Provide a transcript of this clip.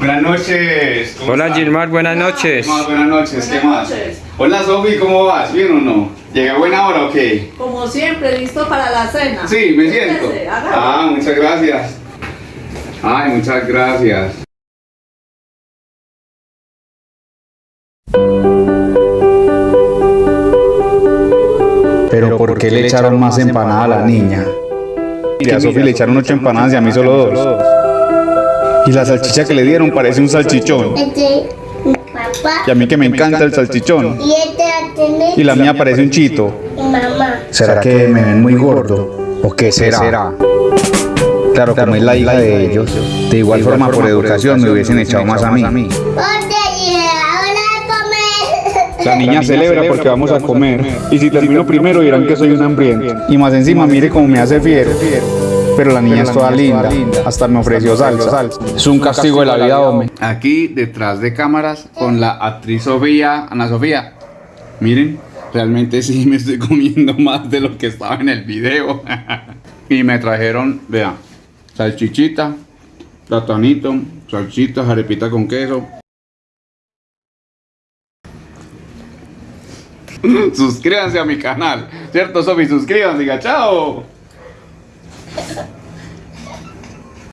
Buenas noches. ¿cómo Hola está? Gilmar, buenas noches. ¿Qué más? Buenas noches, ¿qué más? noches. Hola Sofi, ¿cómo vas? ¿Bien o no? ¿Llega buena hora o qué? Como siempre, listo para la cena. Sí, me siento. Ah, muchas gracias. Ay, muchas gracias. Pero ¿por qué le echaron más empanada a la niña? Y a Sofi le echaron ocho empanadas y a mí solo dos. Y la salchicha que le dieron parece un salchichón. Este, mi papá. Y a mí que me encanta el salchichón. Y este la Y la mía parece un chito. mi mamá. ¿Será que me ven muy gordo? ¿O qué será? Claro, como es la hija de ellos. De igual forma, por educación me hubiesen echado más a mí. Ahora comer. La niña celebra porque vamos a comer. Y si termino primero dirán que soy un hambriento. Y más encima mire cómo me hace fiero. Pero la niña es toda linda. Hasta me ofreció salsa. Es un castigo de la vida, hombre. Aquí detrás de cámaras con la actriz Sofía, Ana Sofía. Miren, realmente sí me estoy comiendo más de lo que estaba en el video. y me trajeron, vean, salchichita, platanito, salchitas, arepita con queso. Suscríbanse a mi canal, ¿cierto, Sofi? Suscríbanse, chao.